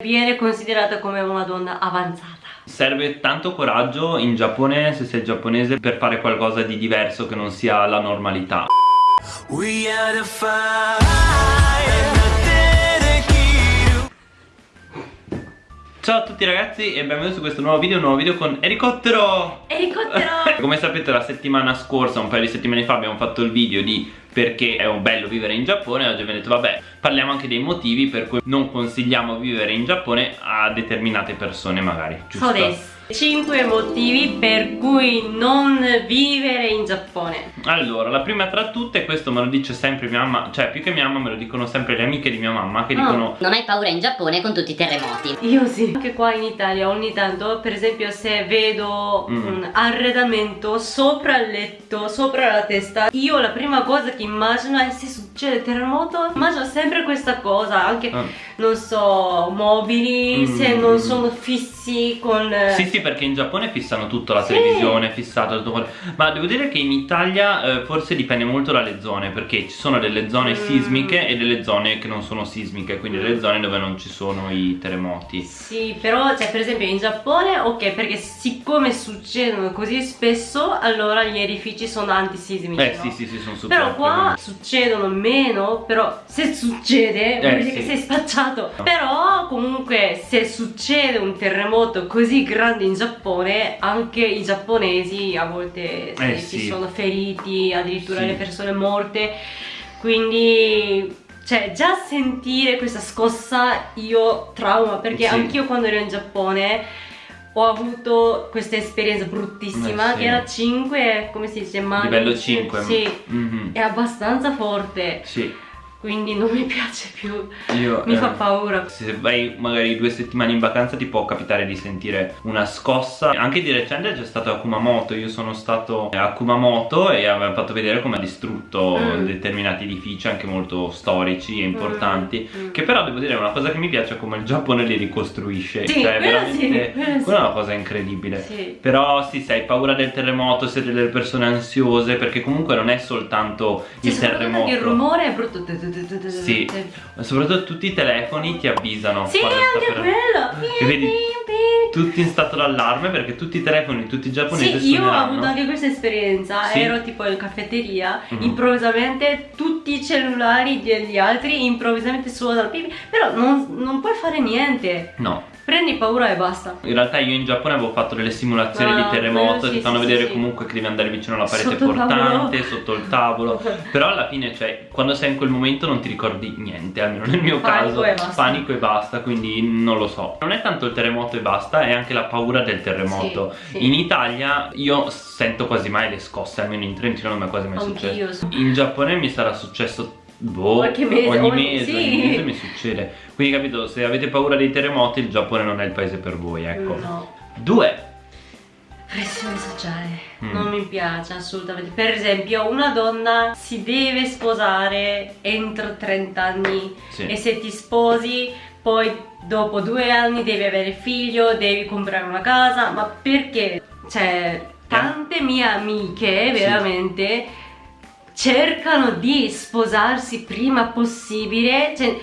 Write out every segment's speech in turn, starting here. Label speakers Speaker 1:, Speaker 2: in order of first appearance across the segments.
Speaker 1: Viene considerata come una donna avanzata.
Speaker 2: Serve tanto coraggio in Giappone, se sei giapponese, per fare qualcosa di diverso che non sia la normalità. Ciao a tutti ragazzi e benvenuti su questo nuovo video, un nuovo video con Elicottero!
Speaker 1: Elicottero!
Speaker 2: Come sapete la settimana scorsa, un paio di settimane fa abbiamo fatto il video di perché è un bello vivere in Giappone e oggi abbiamo detto vabbè parliamo anche dei motivi per cui non consigliamo vivere in Giappone a determinate persone magari, giusto?
Speaker 1: So 5 motivi per cui non vivere in Giappone
Speaker 2: Allora, la prima tra tutte, questo me lo dice sempre mia mamma Cioè, più che mia mamma me lo dicono sempre le amiche di mia mamma Che oh. dicono
Speaker 3: Non hai paura in Giappone con tutti i terremoti
Speaker 1: Io sì Anche qua in Italia ogni tanto, per esempio se vedo mm. un arredamento sopra il letto, sopra la testa Io la prima cosa che immagino è se succede terremoto Immagino sempre questa cosa Anche, mm. non so, mobili mm. Se non sono fissi con...
Speaker 2: Sì, sì perché in Giappone fissano tutto, la sì. televisione fissata, tutto quello. Ma devo dire che in Italia eh, forse dipende molto dalle zone, perché ci sono delle zone mm. sismiche e delle zone che non sono sismiche, quindi delle zone dove non ci sono i terremoti.
Speaker 1: Sì, però, cioè, per esempio in Giappone, ok, perché siccome succedono così spesso, allora gli edifici sono antisismici.
Speaker 2: Eh
Speaker 1: no?
Speaker 2: sì, sì, sì, sono super.
Speaker 1: Però qua succedono meno, però se succede, eh, vuol dire sì. che sei spacciato. No. Però comunque se succede un terremoto così grande in Giappone, anche i giapponesi a volte eh, si sì. sono feriti, addirittura sì. le persone morte. Quindi cioè già sentire questa scossa io trauma perché anch'io quando ero in Giappone ho avuto questa esperienza bruttissima eh, sì. che era 5 come si dice?
Speaker 2: Mani, livello 5
Speaker 1: sì, mm -hmm. è abbastanza forte
Speaker 2: sì
Speaker 1: quindi non mi piace più Io, mi eh, fa paura
Speaker 2: se vai magari due settimane in vacanza ti può capitare di sentire una scossa anche di recente c'è stato a Kumamoto io sono stato a Kumamoto e avevamo fatto vedere come ha distrutto mm. determinati edifici anche molto storici e importanti mm. Mm. che però devo dire è una cosa che mi piace come il Giappone li ricostruisce
Speaker 1: sì, cioè veramente sì,
Speaker 2: quella è una cosa incredibile sì. però sì se hai paura del terremoto siete delle persone ansiose perché comunque non è soltanto il terremoto
Speaker 1: il rumore è brutto
Speaker 2: sì, soprattutto tutti i telefoni ti avvisano
Speaker 1: Sì, anche per... quello.
Speaker 2: E vedi tutti in stato d'allarme perché tutti i telefoni, tutti i giapponesi
Speaker 1: Sì, io ho avuto anche questa esperienza. Sì. Ero tipo in caffetteria mm -hmm. Improvvisamente tutti i cellulari degli altri Improvvisamente suonano Però non, non puoi fare niente.
Speaker 2: No
Speaker 1: Prendi paura e basta.
Speaker 2: In realtà io in Giappone avevo fatto delle simulazioni ah, di terremoto sì, Ti fanno sì, vedere sì, comunque che devi andare vicino alla parete sotto portante, sotto il tavolo. Però alla fine, cioè, quando sei in quel momento non ti ricordi niente Almeno nel mio
Speaker 1: panico
Speaker 2: caso.
Speaker 1: e.
Speaker 2: Panico e basta, quindi non lo so. Non è tanto il terremoto e basta, è anche la paura del terremoto. In Italia io sento quasi mai le scosse Almeno in Trentino non mi è quasi mai successo. In Giappone mi sarà successo Boh,
Speaker 1: Qualche mese,
Speaker 2: ogni, mese, sì. ogni mese mi succede Quindi capito, se avete paura dei terremoti il Giappone non è il paese per voi, ecco
Speaker 1: no.
Speaker 2: Due
Speaker 1: Pressione sociale, mm. non mi piace assolutamente Per esempio una donna si deve sposare entro 30 anni sì. E se ti sposi poi dopo due anni devi avere figlio, devi comprare una casa Ma perché? Cioè, tante mie amiche veramente... Sì cercano di sposarsi prima possibile cioè,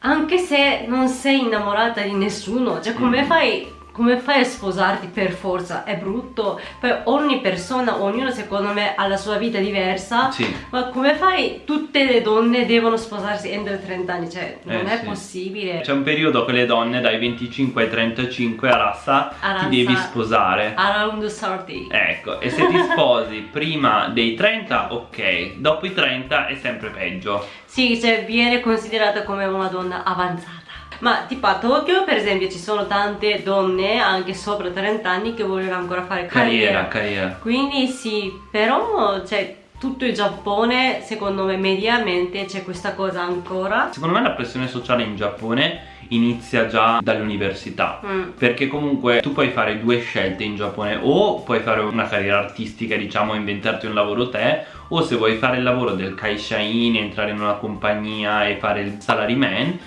Speaker 1: anche se non sei innamorata di nessuno cioè come mm. fai come fai a sposarti per forza? È brutto. Poi ogni persona, ognuno secondo me ha la sua vita diversa.
Speaker 2: Sì.
Speaker 1: Ma come fai? Tutte le donne devono sposarsi entro i 30 anni, cioè non eh, è sì. possibile.
Speaker 2: C'è un periodo che le donne dai 25 ai 35 a razza a ti devi sposare.
Speaker 1: Around 30.
Speaker 2: Ecco, e se ti sposi prima dei 30, ok. Dopo i 30 è sempre peggio.
Speaker 1: Sì, cioè viene considerata come una donna avanzata ma tipo a Tokyo per esempio ci sono tante donne anche sopra 30 anni che vogliono ancora fare carriera,
Speaker 2: carriera, carriera.
Speaker 1: quindi sì però cioè tutto il Giappone secondo me mediamente c'è questa cosa ancora
Speaker 2: secondo me la pressione sociale in Giappone inizia già dall'università mm. perché comunque tu puoi fare due scelte in Giappone o puoi fare una carriera artistica diciamo inventarti un lavoro te o se vuoi fare il lavoro del kaishain entrare in una compagnia e fare il salaryman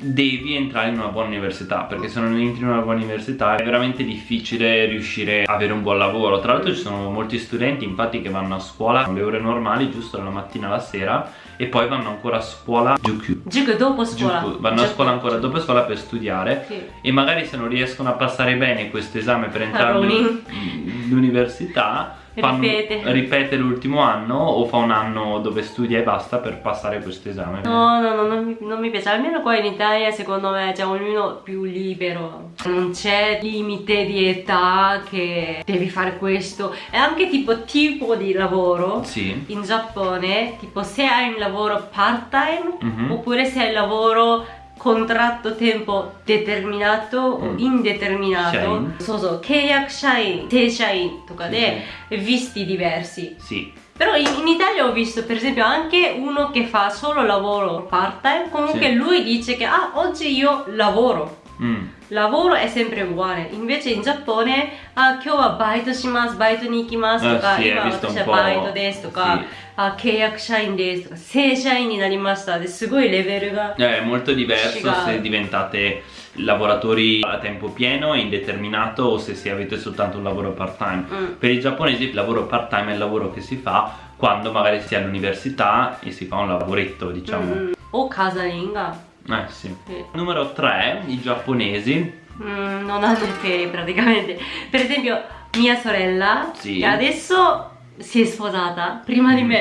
Speaker 2: devi entrare in una buona università perché se non entri in una buona università è veramente difficile riuscire a avere un buon lavoro tra l'altro ci sono molti studenti infatti che vanno a scuola le ore normali giusto dalla mattina alla sera e poi vanno ancora a scuola Juku
Speaker 1: Juku dopo scuola
Speaker 2: Juku. vanno a scuola ancora dopo scuola per studiare sì. e magari se non riescono a passare bene questo esame per entrare all'università fanno, ripete, ripete l'ultimo anno o fa un anno dove studia e basta per passare questo esame?
Speaker 1: No no no non mi, non mi piace. Almeno qua in Italia secondo me c'è ognuno più libero. Non c'è limite di età che devi fare questo. E anche tipo tipo di lavoro
Speaker 2: sì.
Speaker 1: in Giappone tipo se hai un lavoro part time mm -hmm. oppure se hai un lavoro contratto tempo determinato o mm. indeterminato so so 契約社員正社員とかで visti diversi
Speaker 2: sì
Speaker 1: però in, in, Italia ho visto per esempio anche uno che fa solo lavoro part time comunque sì. lui dice che ah oggi io lavoro mm. lavoro è sempre uguale invece in Giappone ah 今日はバイトしますバイトに行きますとか、
Speaker 2: ah, sì, 今
Speaker 1: 私はバイトですとか、sì. あ契約社員ですとか正社員になりましたですごいレベルが
Speaker 2: è molto diverso se diventate lavoratori a tempo pieno e indeterminato o se, se avete soltanto un lavoro part time mm. per i giapponesi il lavoro part time è il lavoro che si fa quando magari si è all'università e si fa un lavoretto diciamo mm.
Speaker 1: o casalinga
Speaker 2: eh sì. sì. numero 3 i giapponesi
Speaker 1: mm, non hanno ferie praticamente per esempio mia sorella sì. adesso si è sposata prima di me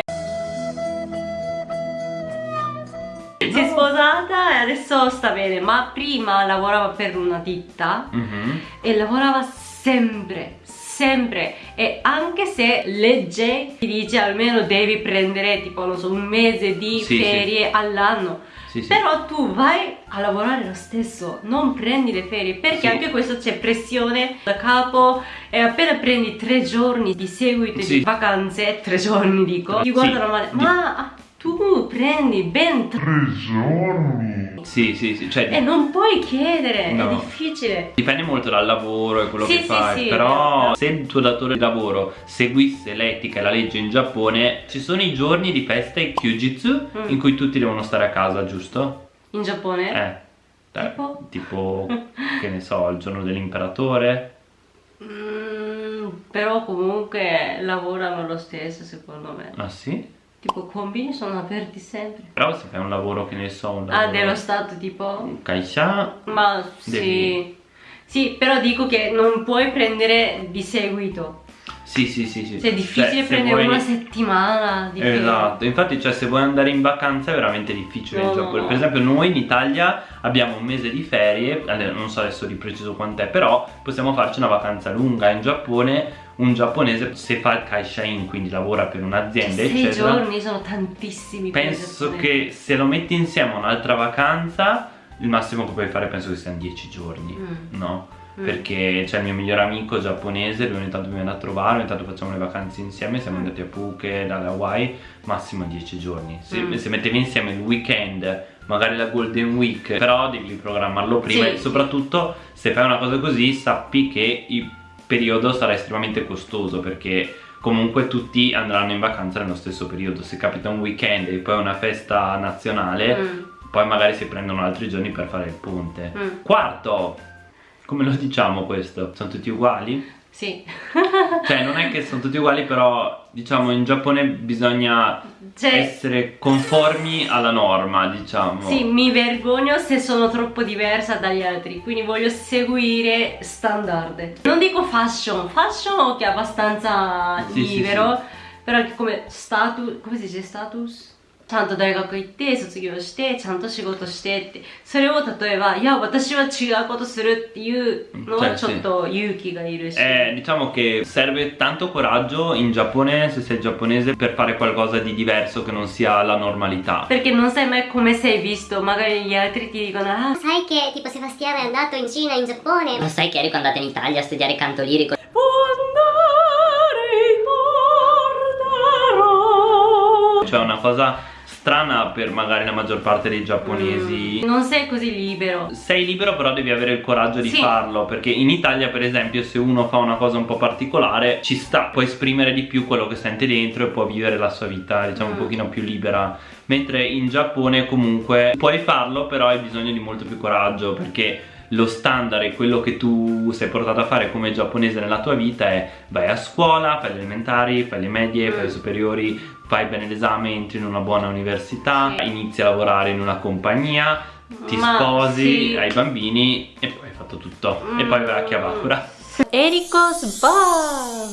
Speaker 1: si è sposata e adesso sta bene ma prima lavorava per una ditta mm -hmm. e lavorava sempre sempre e anche se legge ti dice almeno devi prendere tipo non so un mese di sì, ferie sì. all'anno sì, sì. però tu vai a lavorare lo stesso non prendi le ferie perché sì. anche questo c'è pressione da capo. E appena prendi tre giorni di seguito di vacanze tre giorni dico ti guardano male. Ma tu prendi ben tre giorni
Speaker 2: sì sì sì cioè,
Speaker 1: e non puoi chiedere no. è difficile
Speaker 2: dipende molto dal lavoro e quello sì, che sì, fai sì, però se il tuo datore di lavoro seguisse l'etica e la legge in Giappone ci sono i giorni di festa e kyujitsu mm. in cui tutti devono stare a casa giusto?
Speaker 1: in Giappone?
Speaker 2: eh tipo? tipo che ne so il giorno dell'imperatore
Speaker 1: mm, però comunque lavorano lo stesso secondo me
Speaker 2: ah sì?
Speaker 1: Tipo combini sono aperti sempre.
Speaker 2: Però se fai un lavoro che ne so, un
Speaker 1: ah, lavoro... Ah, dello Stato tipo?
Speaker 2: Kaisha?
Speaker 1: Ma devi... sì. Sì, però dico che non puoi prendere di seguito.
Speaker 2: Sì, sì, sì, sì.
Speaker 1: Cioè, è difficile cioè, prendere vuoi... una settimana
Speaker 2: di Esatto, infatti cioè se vuoi andare in vacanza è veramente difficile no, no, no. Per esempio noi in Italia abbiamo un mese di ferie, non so adesso di preciso quant'è, però possiamo farci una vacanza lunga. In Giappone un giapponese se fa il kaishain, quindi lavora per un'azienda,
Speaker 1: eccetera. Sei giorni sono tantissimi.
Speaker 2: Penso che se lo metti insieme a un'altra vacanza, il massimo che puoi fare penso che siano 10 giorni, mm. no? Mm. Perché c'è il mio migliore amico giapponese, lui ogni tanto mi viene a trovare, ogni tanto facciamo le vacanze insieme, siamo mm. andati a Phuket, dalle Hawaii, massimo 10 giorni. Se, mm. se mettevi insieme il weekend magari la golden week però devi programmarlo prima sì. e soprattutto se fai una cosa così sappi che i periodo sarà estremamente costoso perché comunque tutti andranno in vacanza nello stesso periodo se capita un weekend e poi una festa nazionale mm. poi magari si prendono altri giorni per fare il ponte mm. quarto come lo diciamo questo? sono tutti uguali?
Speaker 1: Sì.
Speaker 2: cioè non è che sono tutti uguali però diciamo in Giappone bisogna cioè, essere conformi alla norma diciamo.
Speaker 1: Sì, mi vergogno se sono troppo diversa dagli altri quindi voglio seguire standard. Non dico fashion, fashion che è abbastanza sì, libero sì, sì. però come status, come si dice status? ちゃんと大学行って卒業してちゃんと仕事してってそれを例えばいや私は違うことするっていうのはちょっと勇気がいるし
Speaker 2: eh, diciamo che serve tanto coraggio in Giappone se sei giapponese per fare qualcosa di diverso che non sia la normalità
Speaker 1: perché non sai mai come sei visto magari gli altri ti dicono ah
Speaker 3: sai che tipo Sebastiano è andato in Cina in Giappone lo sai che Erico è andato in Italia a studiare canto lirico
Speaker 2: c'è una cosa strana per magari la maggior parte dei giapponesi.
Speaker 1: Mm, non sei così libero.
Speaker 2: Sei libero però devi avere il coraggio di sì. farlo perché in Italia per esempio se uno fa una cosa un po' particolare ci sta, può esprimere di più quello che sente dentro e può vivere la sua vita diciamo mm. un pochino più libera mentre in Giappone comunque puoi farlo però hai bisogno di molto più coraggio perché lo standard e quello che tu sei portato a fare come giapponese nella tua vita è vai a scuola, fai le elementari, fai le medie, fai le mm. superiori, fai bene l'esame, entri in una buona università, sì. inizi a lavorare in una compagnia, ti Ma sposi, sì. hai bambini e poi hai fatto tutto. Mm. E poi vai a Chiavacura.
Speaker 1: Eriko Sba!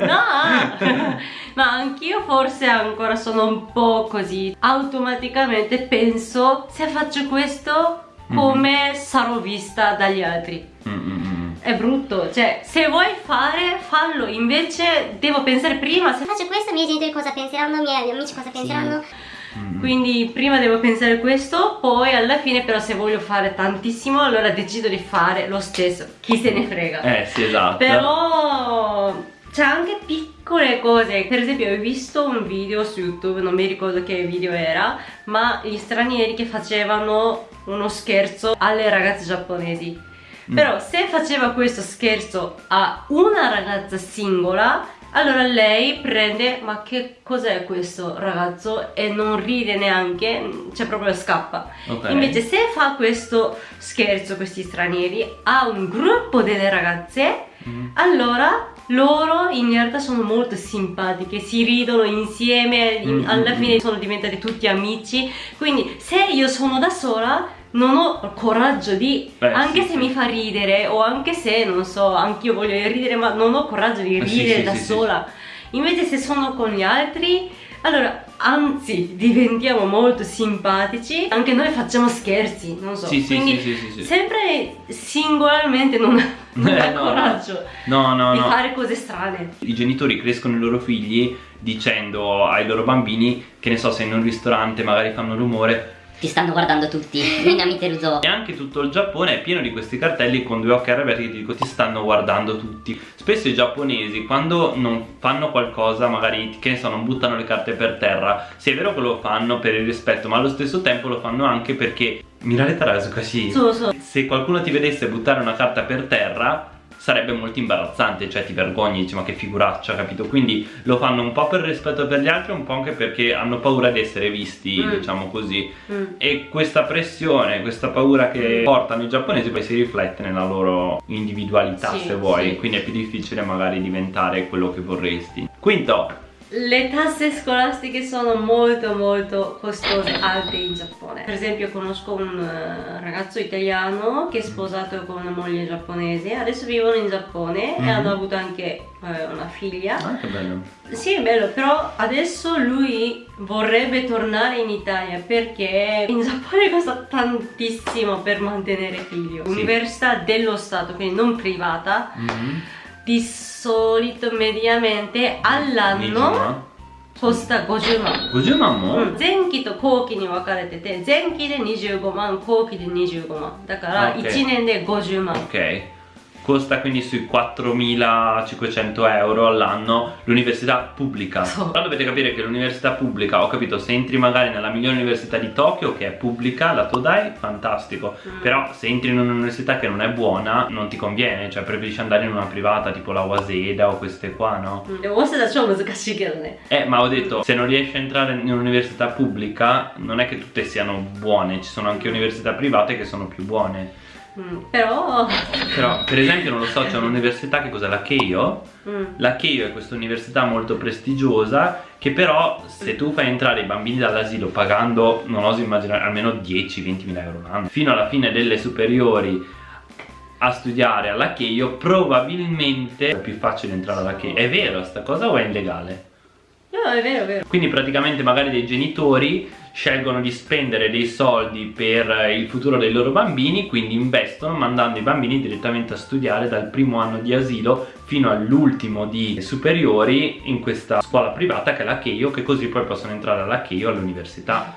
Speaker 1: No! Ma anch'io forse ancora sono un po' così. Automaticamente penso se faccio questo. Come mm. sarò vista dagli altri. Mm È brutto, cioè se vuoi fare fallo, invece devo pensare prima
Speaker 3: se faccio questo i miei genitori cosa penseranno, i miei amici cosa penseranno.
Speaker 1: Sì. Mm Quindi prima devo pensare questo, poi alla fine però se voglio fare tantissimo allora decido di fare lo stesso, chi se ne frega.
Speaker 2: Eh sì esatto.
Speaker 1: Però c'è anche piccole cose per esempio ho visto un video su youtube non mi ricordo che video era ma gli stranieri che facevano uno scherzo alle ragazze giapponesi mm. però se faceva questo scherzo a una ragazza singola allora lei prende ma che cos'è questo ragazzo e non ride neanche cioè proprio scappa okay. invece se fa questo scherzo questi stranieri a un gruppo delle ragazze mm. allora loro in realtà sono molto simpatiche, si ridono insieme, mm -hmm. alla fine sono diventati tutti amici, quindi se io sono da sola non ho coraggio di, Beh, anche sì, se sì. mi fa ridere o anche se, non so, anch'io voglio ridere ma non ho coraggio di ridere sì, da sola, invece se sono con gli altri allora, anzi, diventiamo molto simpatici, anche noi facciamo scherzi, non so.
Speaker 2: Sì, sì, Quindi, sì, sì, sì,
Speaker 1: sempre singolarmente non, non eh, no, coraggio
Speaker 2: no, no,
Speaker 1: di fare cose strane.
Speaker 2: I genitori crescono i loro figli dicendo ai loro bambini, che ne so, se in un ristorante magari fanno rumore,
Speaker 3: ti stanno guardando tutti, Minami Teruzo.
Speaker 2: E anche tutto il Giappone è pieno di questi cartelli con due occhi arrabbiati che ti dico ti stanno guardando tutti. Spesso i giapponesi quando non fanno qualcosa, magari che ne so, non buttano le carte per terra, sì è vero che lo fanno per il rispetto, ma allo stesso tempo lo fanno anche perché Mirare Tarasu così.
Speaker 1: So, so.
Speaker 2: Se qualcuno ti vedesse buttare una carta per terra sarebbe molto imbarazzante, cioè ti vergogni, dici ma che figuraccia, capito? Quindi lo fanno un po' per rispetto per gli altri, un po' anche perché hanno paura di essere visti, mm. diciamo così. Mm. E questa pressione, questa paura che mm. portano i giapponesi poi si riflette nella loro individualità, sì, se vuoi, sì. quindi è più difficile magari diventare quello che vorresti. Quinto,
Speaker 1: le tasse scolastiche sono molto molto costose, alte in Giappone. Per esempio conosco un uh, ragazzo italiano che è sposato con una moglie giapponese, adesso vivono in Giappone mm -hmm. e mhm. hanno avuto anche uh, una figlia.
Speaker 2: Ah, che bello.
Speaker 1: Sì, è bello, però adesso lui vorrebbe tornare in Italia perché in Giappone costa tantissimo per mantenere figlio. Sì. Università dello Stato, quindi non privata. Mm -hmm di solito mediamente all'anno costa 50万
Speaker 2: 50万も、
Speaker 1: うん、前期と後期に分かれてて前期で25万後期で25万だから1年で50万
Speaker 2: OK costa quindi sui 4500 euro all'anno l'università pubblica però dovete capire che l'università pubblica ho capito se entri magari nella migliore università di Tokyo che è pubblica la Todai fantastico mm. però se entri in un'università che non è buona non ti conviene cioè preferisci andare in una privata tipo la Waseda o queste qua no?
Speaker 1: Mm.
Speaker 2: eh ma ho detto se non riesci a entrare in un'università pubblica non è che tutte siano buone ci sono anche università private che sono più buone
Speaker 1: Mm, però...
Speaker 2: però... per esempio non lo so c'è un'università che cos'è? La Keio? Mm. la Keio è questa università molto prestigiosa che però se tu fai entrare i bambini dall'asilo pagando non oso immaginare almeno 10-20 mila euro l'anno fino alla fine delle superiori a studiare alla Keio probabilmente è più facile entrare alla Keio. È vero sta cosa o è illegale?
Speaker 1: no è vero è vero.
Speaker 2: Quindi praticamente magari dei genitori scelgono di spendere dei soldi per il futuro dei loro bambini quindi investono mandando i bambini direttamente a studiare dal primo anno di asilo fino all'ultimo di superiori in questa scuola privata che è la Keio che così poi possono entrare alla Keio all'università.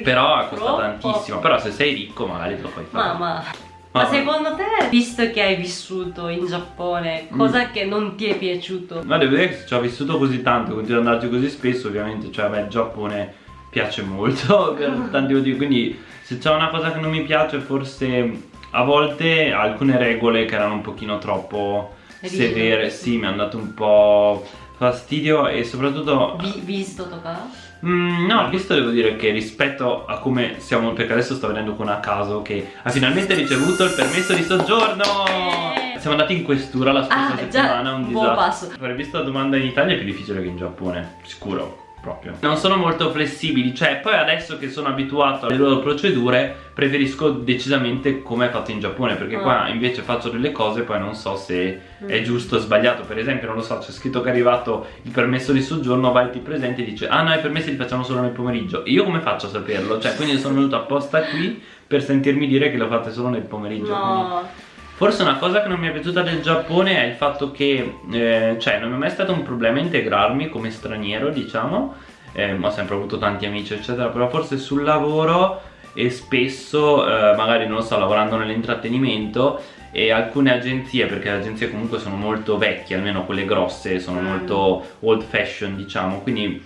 Speaker 2: Però costa tantissimo però se sei ricco magari te lo puoi fare.
Speaker 1: Ma, ma secondo te, visto che hai vissuto in Giappone, cosa mm. che non ti è piaciuto?
Speaker 2: Ma devo dire che ci ho vissuto così tanto, continuo ad andarci così spesso, ovviamente, cioè, beh, il Giappone piace molto per tanti motivi quindi se c'è una cosa che non mi piace forse a volte alcune regole che erano un pochino troppo severe sì mi hanno dato un po' fastidio e soprattutto
Speaker 1: Vi, visto tocca?
Speaker 2: Mm, no, visto devo dire che rispetto a come siamo, perché adesso sto vedendo con a caso che ha finalmente ricevuto il permesso di soggiorno. Eh. Siamo andati in questura la scorsa ah, settimana,
Speaker 1: un disastro. Passo.
Speaker 2: Aver visto la domanda in Italia è più difficile che in Giappone, sicuro proprio Non sono molto flessibili Cioè poi adesso che sono abituato alle loro procedure Preferisco decisamente come è fatto in Giappone Perché oh. qua invece faccio delle cose Poi non so se mm. è giusto o sbagliato Per esempio non lo so c'è scritto che è arrivato il permesso di soggiorno Vai ti presenti e dice Ah no i permessi li facciamo solo nel pomeriggio Io come faccio a saperlo? Cioè quindi sono venuto apposta qui Per sentirmi dire che lo fate solo nel pomeriggio
Speaker 1: No
Speaker 2: quindi... Forse una cosa che non mi è piaciuta del Giappone è il fatto che, eh, cioè, non mi è mai stato un problema integrarmi come straniero, diciamo. Eh, ho sempre avuto tanti amici, eccetera, però forse sul lavoro e spesso, eh, magari non lo so, lavorando nell'intrattenimento e alcune agenzie, perché le agenzie comunque sono molto vecchie, almeno quelle grosse, sono mm. molto old fashion, diciamo, quindi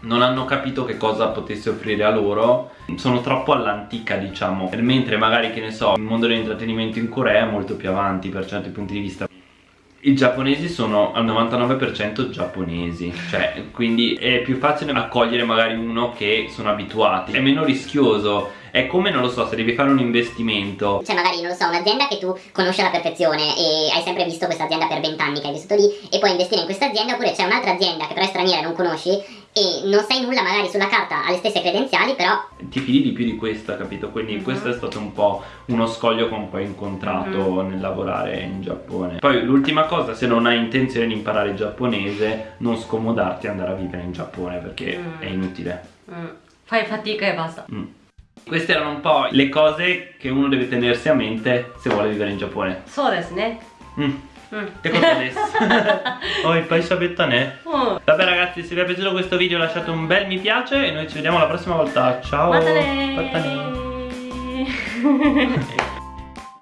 Speaker 2: non hanno capito che cosa potesse offrire a loro sono troppo all'antica diciamo. Mentre magari che ne so il mondo dell'intrattenimento in Corea è molto più avanti per certi punti di vista. I giapponesi sono al 99% giapponesi. Cioè, quindi è più facile accogliere magari uno che sono abituati. È meno rischioso. È come, non lo so, se devi fare un investimento.
Speaker 3: Cioè magari, non lo so, un'azienda che tu conosci alla perfezione E hai sempre visto questa azienda per 20 anni che hai vissuto lì E puoi investire in questa azienda Oppure c'è un'altra azienda che però è straniera e non conosci e non sai nulla magari sulla carta ha le stesse credenziali però
Speaker 2: ti fidi di più di questa capito quindi uh mhm. -huh. questo è stato un po' uno scoglio che ho un po' incontrato uh mhm. -huh. nel lavorare in Giappone poi l'ultima cosa se non hai intenzione di imparare il giapponese non scomodarti ad andare a vivere in Giappone perché uh è inutile
Speaker 1: fai fatica e basta mm.
Speaker 2: Queste erano un po' le cose che uno deve tenersi a mente se vuole vivere in Giappone.
Speaker 1: So desu ne.
Speaker 2: Mm. Mm. Che cosa adesso? oh, il paese bettane. Oh. Vabbè ragazzi, se vi è piaciuto questo video lasciate un bel mi piace e noi ci vediamo la prossima volta. Ciao.
Speaker 1: Matane.